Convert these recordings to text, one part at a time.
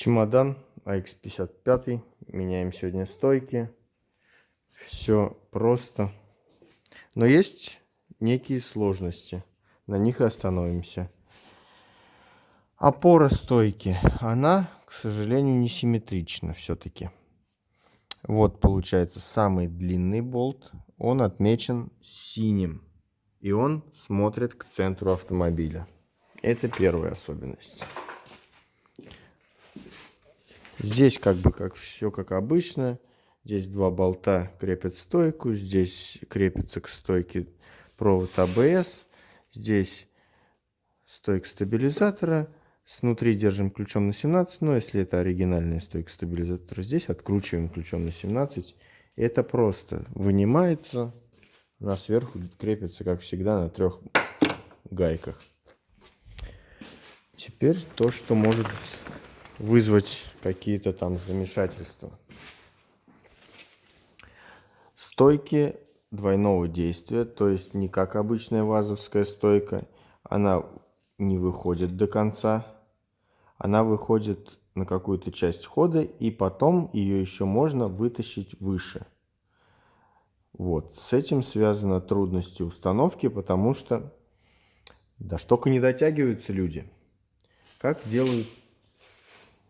Чемодан AX55. Меняем сегодня стойки. Все просто. Но есть некие сложности. На них и остановимся. Опора стойки. Она, к сожалению, не симметрична все-таки. Вот получается самый длинный болт. Он отмечен синим. И он смотрит к центру автомобиля. Это первая особенность. Здесь как бы как все как обычно. Здесь два болта крепят стойку. Здесь крепится к стойке провод АБС. Здесь стойка стабилизатора. Снутри держим ключом на 17. Но если это оригинальная стойка стабилизатора, здесь откручиваем ключом на 17. Это просто вынимается. Она сверху крепится, как всегда, на трех гайках. Теперь то, что может вызвать какие-то там замешательства. Стойки двойного действия, то есть не как обычная вазовская стойка, она не выходит до конца, она выходит на какую-то часть хода, и потом ее еще можно вытащить выше. Вот, с этим связана трудности установки, потому что что только не дотягиваются люди. Как делают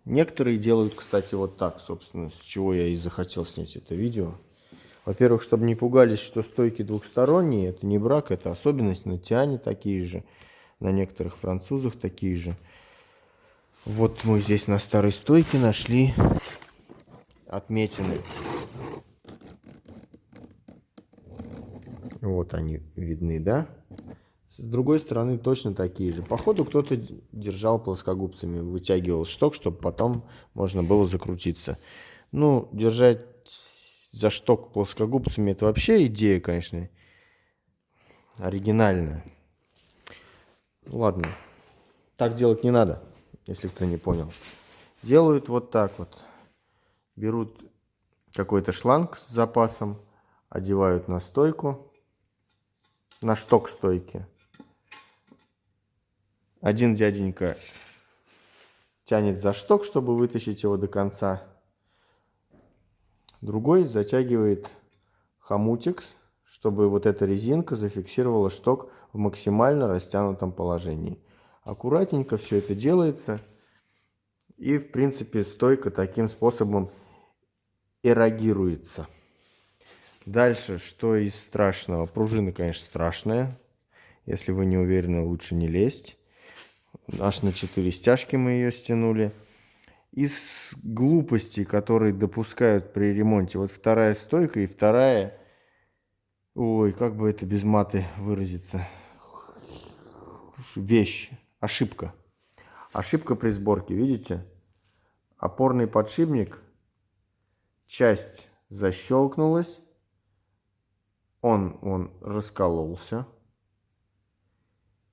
Некоторые делают, кстати, вот так, собственно, с чего я и захотел снять это видео. Во-первых, чтобы не пугались, что стойки двухсторонние, это не брак, это особенность на Тиане такие же, на некоторых французах такие же. Вот мы здесь на старой стойке нашли отметины. Вот они видны, да? С другой стороны точно такие же. Походу кто-то держал плоскогубцами, вытягивал шток, чтобы потом можно было закрутиться. Ну, держать за шток плоскогубцами это вообще идея, конечно, оригинальная. Ладно, так делать не надо, если кто не понял. Делают вот так вот. Берут какой-то шланг с запасом, одевают на стойку, на шток стойки один дяденька тянет за шток, чтобы вытащить его до конца. Другой затягивает хомутик, чтобы вот эта резинка зафиксировала шток в максимально растянутом положении. Аккуратненько все это делается. И, в принципе, стойка таким способом эрогируется. Дальше, что из страшного? Пружина, конечно, страшная. Если вы не уверены, лучше не лезть. Аж на 4 стяжки мы ее стянули. Из глупостей, которые допускают при ремонте, вот вторая стойка и вторая... Ой, как бы это без маты выразиться? Вещь, ошибка. Ошибка при сборке, видите? Опорный подшипник, часть защелкнулась, он, он раскололся.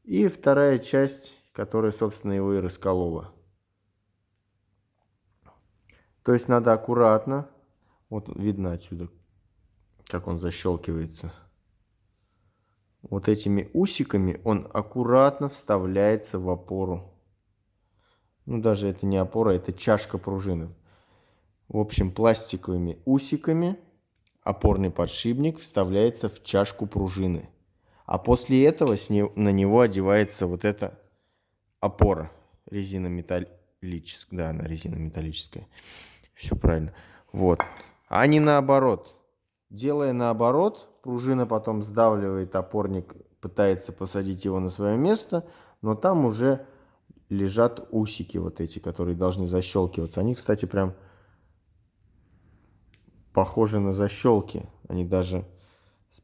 И вторая часть которая, собственно, его и расколола. То есть надо аккуратно, вот видно отсюда, как он защелкивается. Вот этими усиками он аккуратно вставляется в опору. Ну, даже это не опора, это чашка пружины. В общем, пластиковыми усиками опорный подшипник вставляется в чашку пружины. А после этого с не, на него одевается вот эта опора резина металлическая. Да, она резина металлическая. Все правильно. Вот. А не наоборот. Делая наоборот, пружина потом сдавливает опорник, пытается посадить его на свое место, но там уже лежат усики вот эти, которые должны защелкиваться. Они, кстати, прям похожи на защелки. Они даже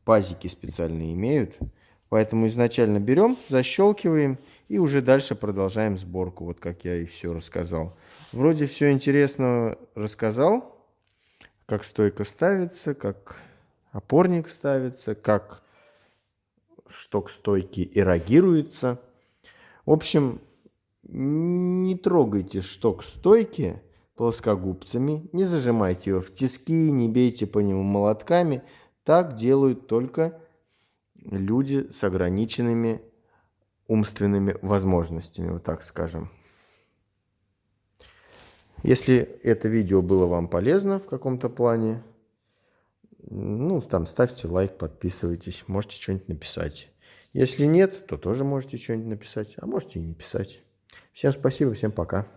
пазики специальные имеют. Поэтому изначально берем, защелкиваем и уже дальше продолжаем сборку, вот как я и все рассказал. Вроде все интересно рассказал, как стойка ставится, как опорник ставится, как шток стойки эрогируется. В общем, не трогайте шток стойки плоскогубцами, не зажимайте его в тиски, не бейте по нему молотками. Так делают только люди с ограниченными умственными возможностями, вот так скажем. Если это видео было вам полезно в каком-то плане, ну, там, ставьте лайк, подписывайтесь, можете что-нибудь написать. Если нет, то тоже можете что-нибудь написать, а можете и не писать. Всем спасибо, всем пока.